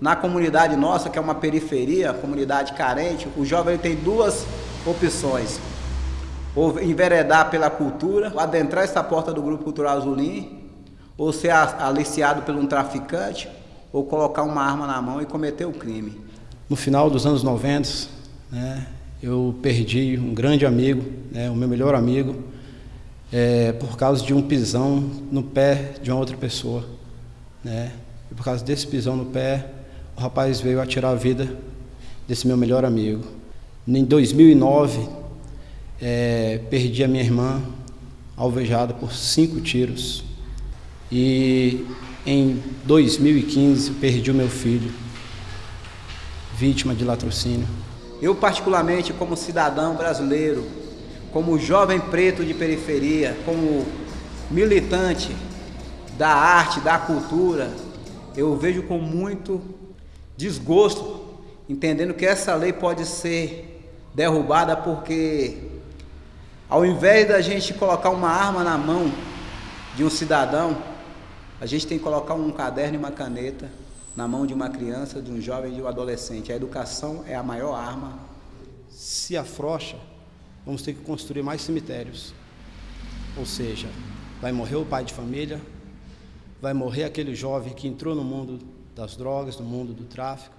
na comunidade nossa, que é uma periferia, comunidade carente, o jovem tem duas opções. Ou enveredar pela cultura, ou adentrar essa porta do Grupo Cultural Azulim, ou ser aliciado por um traficante, ou colocar uma arma na mão e cometer o crime. No final dos anos 90, né, eu perdi um grande amigo, né, o meu melhor amigo, é, por causa de um pisão no pé de uma outra pessoa. Né? E por causa desse pisão no pé, o rapaz veio a tirar a vida desse meu melhor amigo. Em 2009, é, perdi a minha irmã alvejada por cinco tiros. E em 2015, perdi o meu filho, vítima de latrocínio. Eu, particularmente, como cidadão brasileiro, como jovem preto de periferia, como militante da arte, da cultura, eu vejo com muito desgosto, entendendo que essa lei pode ser derrubada porque, ao invés da gente colocar uma arma na mão de um cidadão, a gente tem que colocar um caderno e uma caneta na mão de uma criança, de um jovem, de um adolescente. A educação é a maior arma. Se afrouxa, vamos ter que construir mais cemitérios. Ou seja, vai morrer o pai de família, vai morrer aquele jovem que entrou no mundo das drogas, no mundo do tráfico,